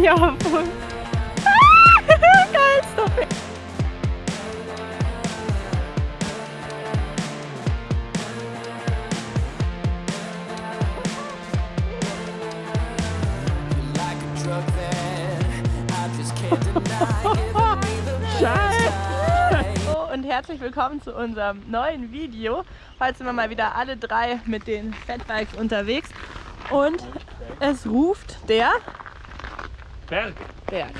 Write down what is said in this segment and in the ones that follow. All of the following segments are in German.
hier auf uns. Geil, stop it. Hallo und herzlich willkommen zu unserem neuen Video. Heute sind wir mal wieder alle drei mit den Fatbikes unterwegs und es ruft der Berg. Berg.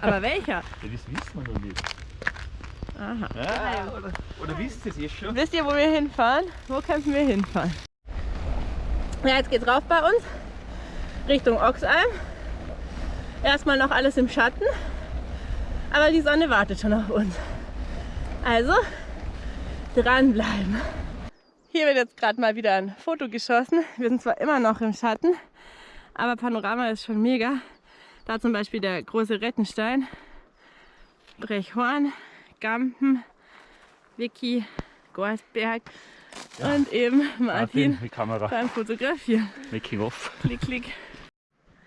Aber welcher? Ja, das wissen wir noch nicht. Aha. Ja, oder, oder wisst ihr es jetzt schon? Wisst ihr, wo wir hinfahren? Wo könnten wir hinfahren? Ja, jetzt geht's rauf bei uns. Richtung Oxalm. Erstmal noch alles im Schatten. Aber die Sonne wartet schon auf uns. Also, dranbleiben. Hier wird jetzt gerade mal wieder ein Foto geschossen. Wir sind zwar immer noch im Schatten, aber Panorama ist schon mega. Da zum Beispiel der große Rettenstein, Brechhorn, Gampen, Vicky, Gorsberg und eben Martin Kamera. beim Fotografieren. Making off. Klick, klick.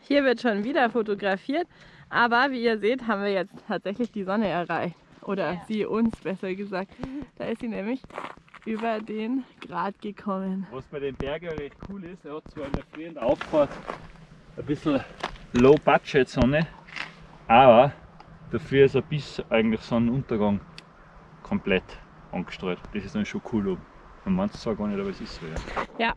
Hier wird schon wieder fotografiert, aber wie ihr seht, haben wir jetzt tatsächlich die Sonne erreicht. Oder sie uns besser gesagt. Da ist sie nämlich über den Grat gekommen. Was bei den Bergen recht cool ist, er hat zwar in der frühen Auffahrt ein bisschen Low-Budget-Sonne, aber dafür ist er bis eigentlich Sonnenuntergang komplett angestrahlt. Das ist dann schon cool oben. Man meint es zwar gar nicht, aber es ist so, ja. Ja,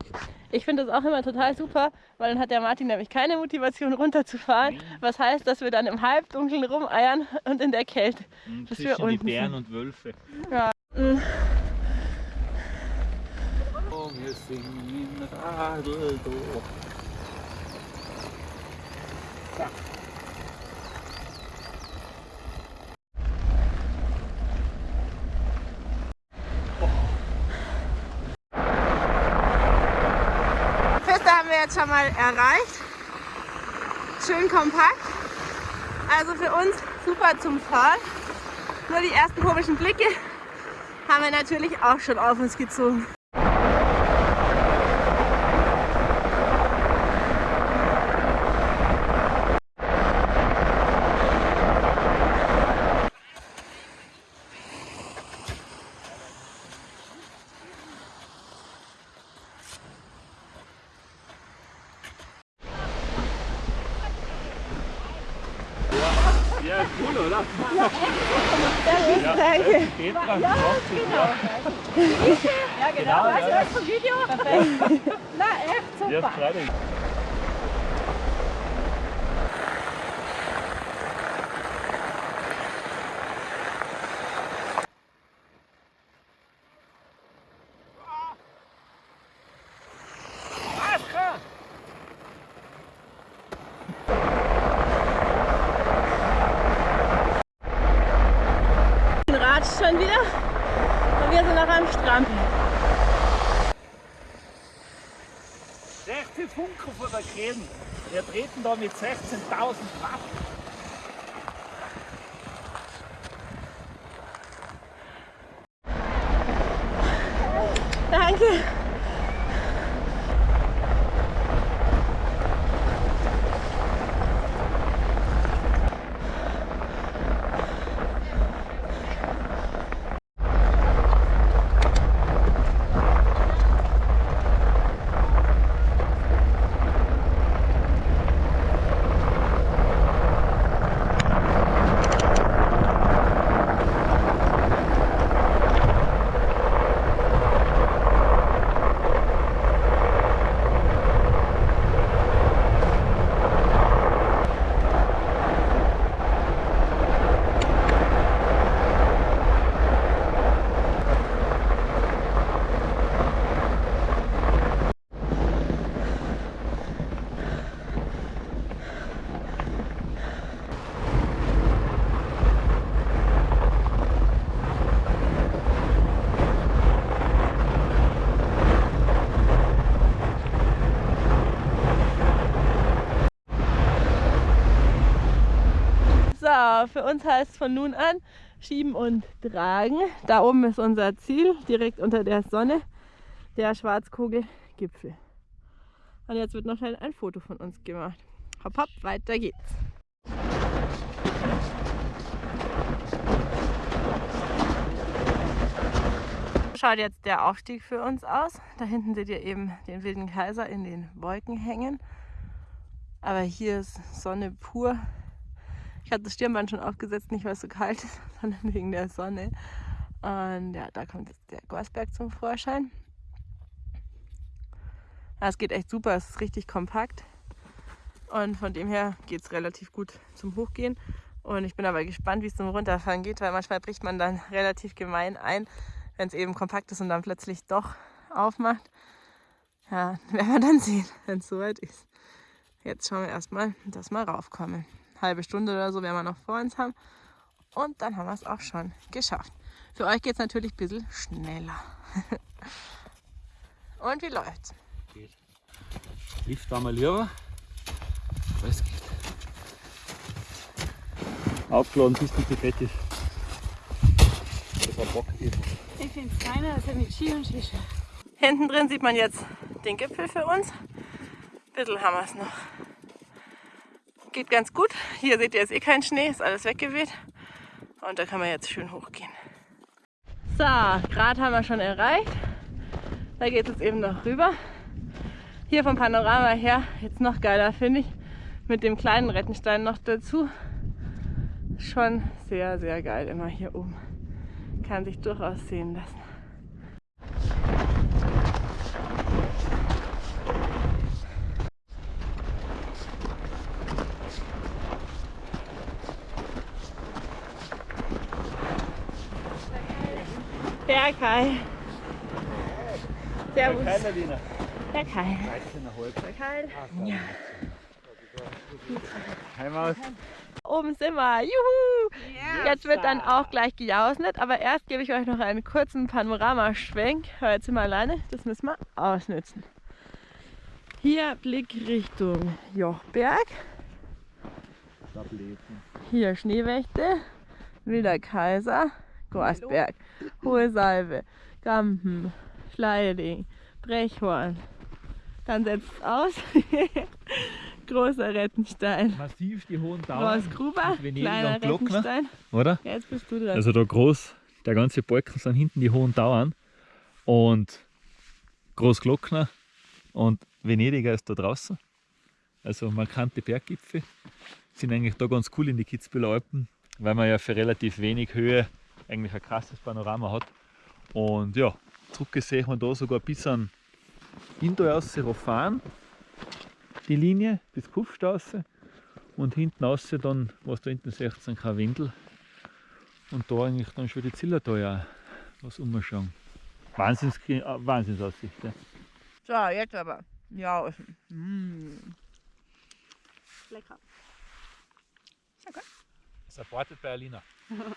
ich finde das auch immer total super, weil dann hat der Martin nämlich keine Motivation runterzufahren. Was heißt, dass wir dann im Halbdunkeln rumeiern und in der Kälte. Und Bis wir zwischen die unten Bären sind. und Wölfe. Ja. Oh, wir singen Radl durch. Feste haben wir jetzt schon mal erreicht. Schön kompakt. Also für uns super zum Fahren. Nur die ersten komischen Blicke haben wir natürlich auch schon auf uns gezogen. Ja, cool, oder? Danke. Petra, ja, genau. Ja, genau. Genau, weißt du ja. was vom Video? Na, echt Ja, super. freilich. Ratscht schon wieder und wir sind noch am Strampeln. 16 Funken von der Krähen. Wir treten da mit 16.000 Watt. Danke. Für uns heißt es von nun an schieben und tragen. Da oben ist unser Ziel, direkt unter der Sonne, der Schwarzkogelgipfel. Und jetzt wird noch schnell ein Foto von uns gemacht. Hopp, hopp, weiter geht's. Schaut jetzt der Aufstieg für uns aus. Da hinten seht ihr eben den wilden Kaiser in den Wolken hängen. Aber hier ist Sonne pur. Ich hatte das Stirnband schon aufgesetzt, nicht weil es so kalt ist, sondern wegen der Sonne. Und ja, da kommt jetzt der Gorsberg zum Vorschein. Ja, es geht echt super, es ist richtig kompakt. Und von dem her geht es relativ gut zum Hochgehen. Und ich bin aber gespannt, wie es zum Runterfahren geht, weil manchmal bricht man dann relativ gemein ein, wenn es eben kompakt ist und dann plötzlich doch aufmacht. Ja, werden wir dann sehen, wenn es soweit ist. Jetzt schauen wir erstmal, dass wir raufkommen. Halbe Stunde oder so werden wir noch vor uns haben. Und dann haben wir es auch schon geschafft. Für euch geht es natürlich ein bisschen schneller. und wie läuft's? Geht. Lift einmal lieber. Aber es geht. Aufgeladen bis die fett ist. Das war Bock gewesen. Ich finde es feiner als mit Ski und Skischuh. Hinten drin sieht man jetzt den Gipfel für uns. Ein bisschen haben wir es noch. Geht ganz gut. Hier seht ihr jetzt eh kein Schnee, ist alles weggeweht. Und da kann man jetzt schön hochgehen. So, Grad haben wir schon erreicht. Da geht es eben noch rüber. Hier vom Panorama her, jetzt noch geiler finde ich, mit dem kleinen Rettenstein noch dazu. Schon sehr, sehr geil immer hier oben. Kann sich durchaus sehen lassen. Kai. Servus. Keiner Lina. Der Kai. 13,5. Der Kai. Ja. Heimaus. Oben sind wir. Juhu! Jetzt wird dann auch gleich gejausnet, aber erst gebe ich euch noch einen kurzen Panoramaschwenk. Jetzt sind wir alleine, das müssen wir ausnutzen. Hier Blick Richtung Jochberg, hier Schneewächte, Wilder Kaiser, Gorsberg, Hohe Salve, Gampen, Schleiding, Brechhorn. Dann setzt es aus. Großer Rettenstein. Massiv die hohen Dauern. Großgruber, kleiner und Glockner. Rettenstein. Oder? Ja, jetzt bist du dran. Also da groß, der ganze Balken sind hinten die hohen Dauern und Großglockner und Venediger ist da draußen. Also markante Berggipfel sind eigentlich da ganz cool in die Kitzbüheler Alpen, weil man ja für relativ wenig Höhe eigentlich ein krasses Panorama hat. Und ja, zurückgesehen man da sogar bis an Indoor fahren, die Linie bis Kufstraße und hinten raus dann, was da hinten 16 kein Windel und da eigentlich dann schon die Zillertal ja was umschauen. Wahnsinns, äh, Wahnsinnsaussicht. Ja. So, jetzt aber. Ja, mm. Lecker. Supported bei Alina.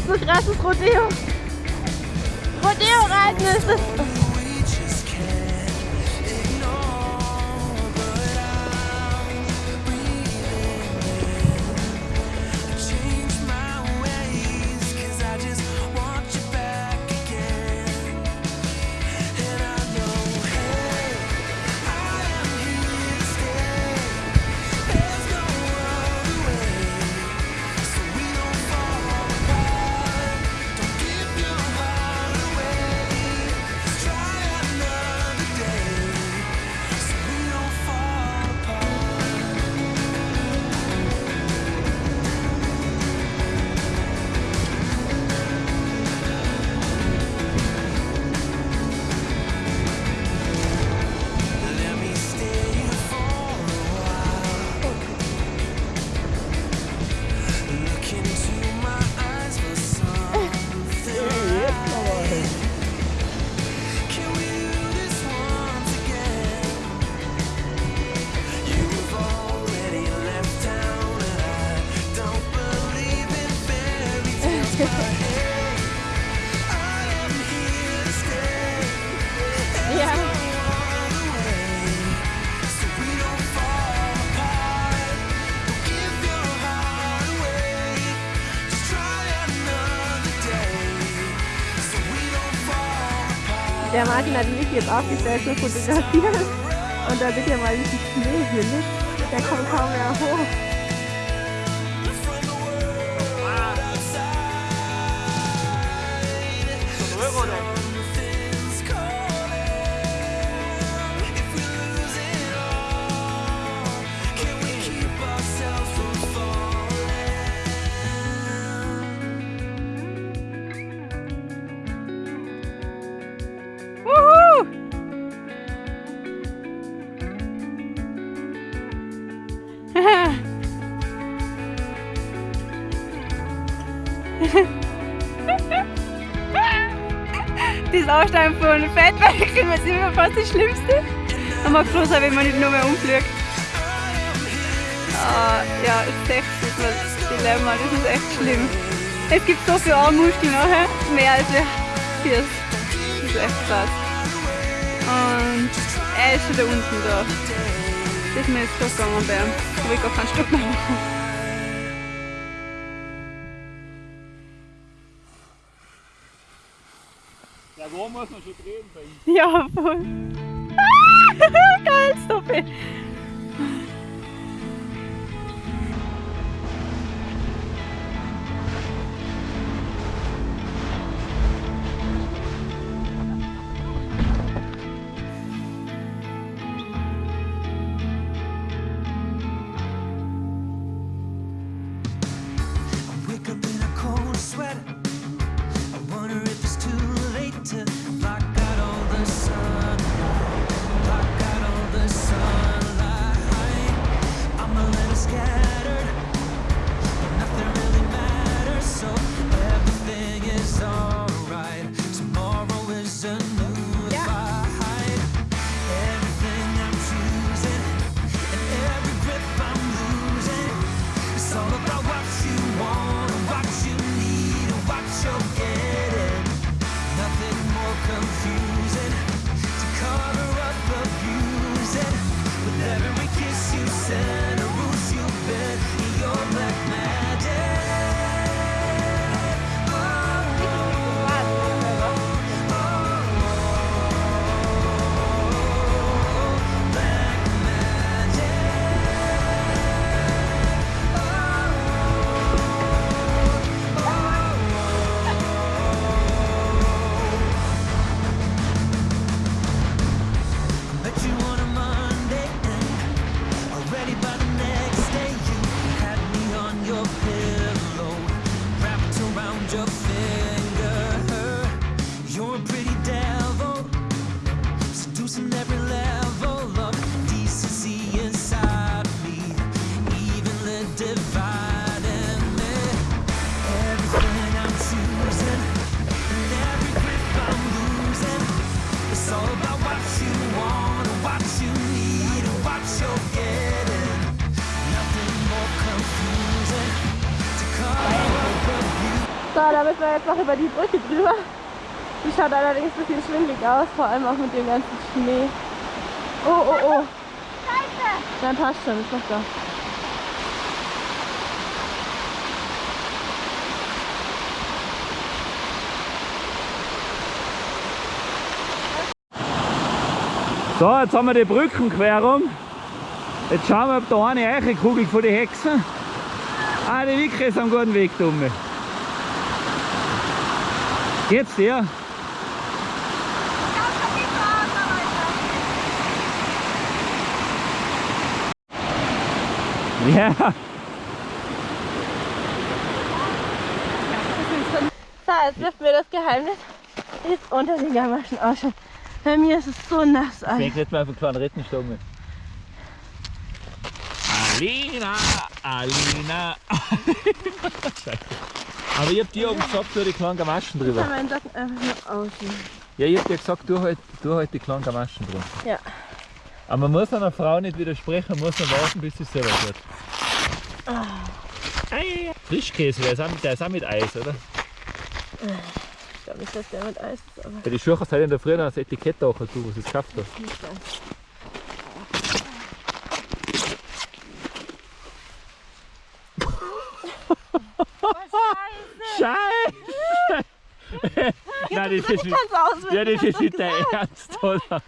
ist so krasses Rodeo. Rodeo-Reiten ist das. Martin hat mich jetzt aufgestellt zu fotografieren. Und da seht ihr mal, wie viel Schnee hier liegt. Der kommt kaum mehr hoch. das Aussteigen von Fettwägeln ist immer fast das Schlimmste. Man mag froh sein, wenn man nicht nur mehr umfliegt. Ah, ja, ist echt das Dilemma, das ist echt schlimm. Es gibt so viele Armmuskeln nachher, mehr als wir hier. Das ist echt krass. Und er ist schon da unten da. Das ist mir jetzt so gegangen will ich gar keinen Stopp mehr machen. Ja, wo muss man schon drehen bei ihm? Ja, voll. Geil, stoppe. Noch über die Brücke drüber. Die schaut allerdings ein bisschen schwindelig aus, vor allem auch mit dem ganzen Schnee. Oh, oh, oh. Dann passt schon, ist noch da. So, jetzt haben wir die Brückenquerung. Jetzt schauen wir, ob da eine Eichenkugel von den Hexen. Ah, die Wicke ist am guten Weg, Dumme. Jetzt der. Ja, So, jetzt dürfen wir das Geheimnis jetzt unter den Gamaschen ausschauen. Bei mir ist es so nass. Alter. ich jetzt mal einen kleinen Rettenstange. Alina, Alina. Scheiße. Aber ich hab dir oben gesagt, du die kleinen Gamaschen Ich drüber. Socken einfach nur aussehen. Ja, ich hab dir gesagt, du halt, du halt die kleinen Gamaschen drüber. Ja. Aber man muss einer Frau nicht widersprechen, man muss noch warten, bis sie es selber wird. Ei. Frischkäse, der ist, auch mit, der ist auch mit Eis, oder? Ich glaube nicht, dass der mit Eis ist, aber Ja, die Schuhe hast du halt in der Früh noch das Etikett auch, du, was es geschafft hast. nicht ganz. Scheiße! Nein, das ist nicht, ja, das ist nicht der Ernst, oder?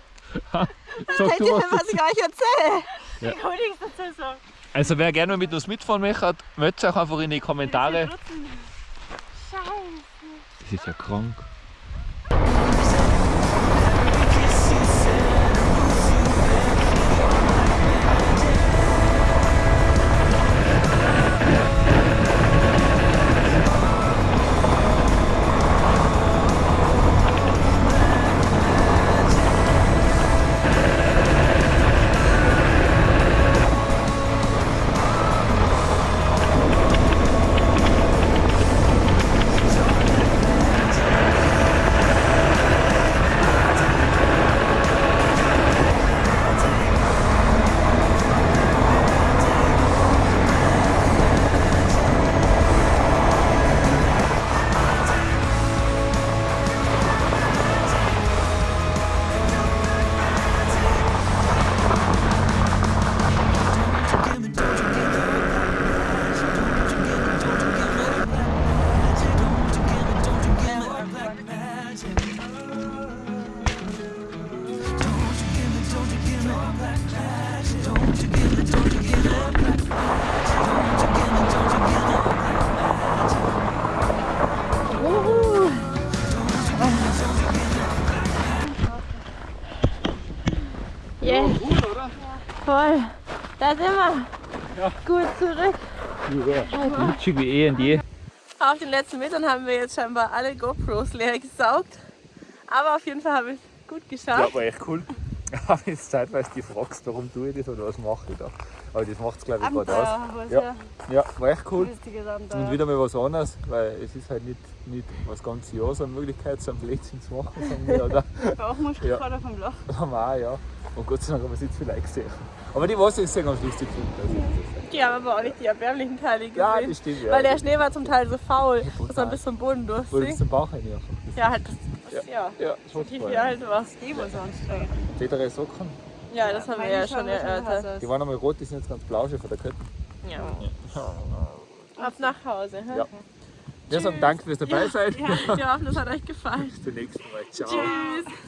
Sag du was was ich euch erzähle? Ich wollte nichts dazu sagen. Also wer gerne mit uns mitfahren möchte, meldet euch einfach in die Kommentare. Scheiße. Das ist ja krank. Zurück. Glitschig wie eh und je. Auf den letzten Metern haben wir jetzt scheinbar alle GoPros leer gesaugt. Aber auf jeden Fall haben wir es gut geschafft. war echt cool. Aber jetzt zeitweise die fragst, warum tue ich das oder was mache ich da. Aber das macht es glaube ich gerade aus. was Ja. ja. Ja, war echt cool. Und Abenteuer. wieder mal was anderes, weil es ist halt nicht, nicht das ganze Jahr so eine Möglichkeit, so ein Blödsinn zu machen, wir, oder? Auch Ja. Muskelkater vom Loch. haben wir auch, ja. Und Gott sei Dank haben wir es nicht viel gesehen. Aber die Wasser ist sehr ganz lustig gefunden. Also, Die haben aber auch nicht die erbärmlichen Teile gesehen. ja, das stimmt, ja. Weil der Schnee war zum Teil so faul, dass man bis zum Boden Wurde bis durchsinkt. zum Bauch rein einfach. Ja, halt das, das ja. Ja, schon Wie voll. viel halt war. Die war so anstrengend. Tätere Socken, Ja, das haben wir ja schon erörtert. die waren einmal rot, die sind jetzt ganz blau schon von der Kette. Ja. Ab nach Hause. hä? Ja. Wir sagen Danke fürs dabei sein. Wir hoffen, es hat euch gefallen. Bis zum nächsten Mal. Ciao. Tschüss.